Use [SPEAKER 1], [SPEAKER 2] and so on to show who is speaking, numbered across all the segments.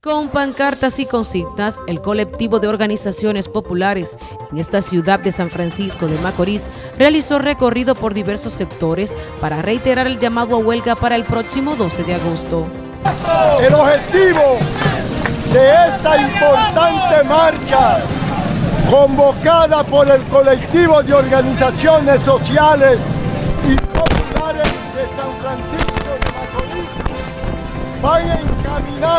[SPEAKER 1] Con pancartas y consignas, el colectivo de organizaciones populares en esta ciudad de San Francisco de Macorís realizó recorrido por diversos sectores para reiterar el llamado a huelga para el próximo 12 de agosto.
[SPEAKER 2] El objetivo de esta importante marcha convocada por el colectivo de organizaciones sociales y populares de San Francisco de Macorís va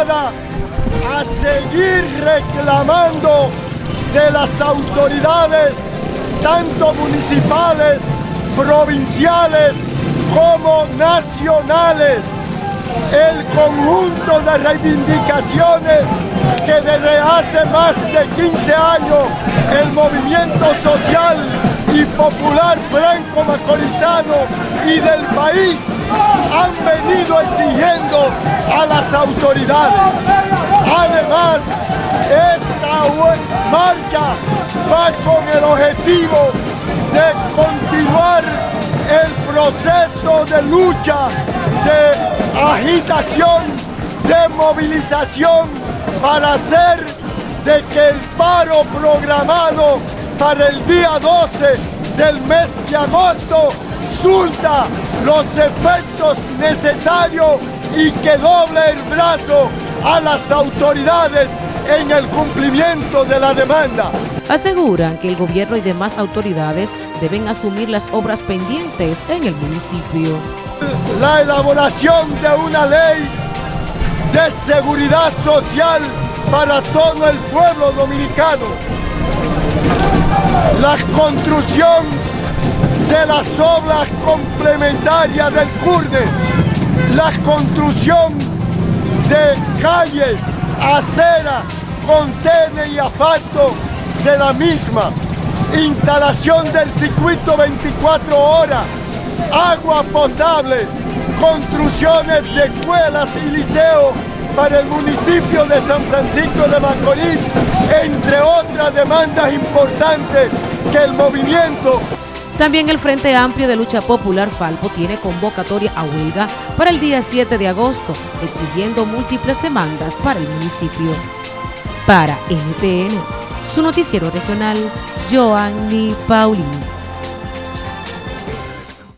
[SPEAKER 2] a seguir reclamando de las autoridades, tanto municipales, provinciales como nacionales, el conjunto de reivindicaciones que desde hace más de 15 años el movimiento social y popular franco macorizano y del país han venido exigiendo a las autoridades. Además, esta marcha va con el objetivo de continuar el proceso de lucha, de agitación, de movilización para hacer de que el paro programado para el día 12 del mes de agosto surta los efectos necesarios y que doble el brazo a las autoridades en el cumplimiento de la demanda.
[SPEAKER 1] Aseguran que el gobierno y demás autoridades deben asumir las obras pendientes en el municipio.
[SPEAKER 2] La elaboración de una ley de seguridad social para todo el pueblo dominicano. La construcción de las obras complementarias del CURNE, la construcción de calles, aceras, contenes y asfalto de la misma, instalación del circuito 24 horas, agua potable, construcciones de escuelas y liceos para el municipio de San Francisco de Macorís, entre otras demandas importantes que el movimiento
[SPEAKER 1] también el Frente Amplio de Lucha Popular Falpo tiene convocatoria a huelga para el día 7 de agosto, exigiendo múltiples demandas para el municipio. Para NTN, su noticiero regional, Joanny Paulino.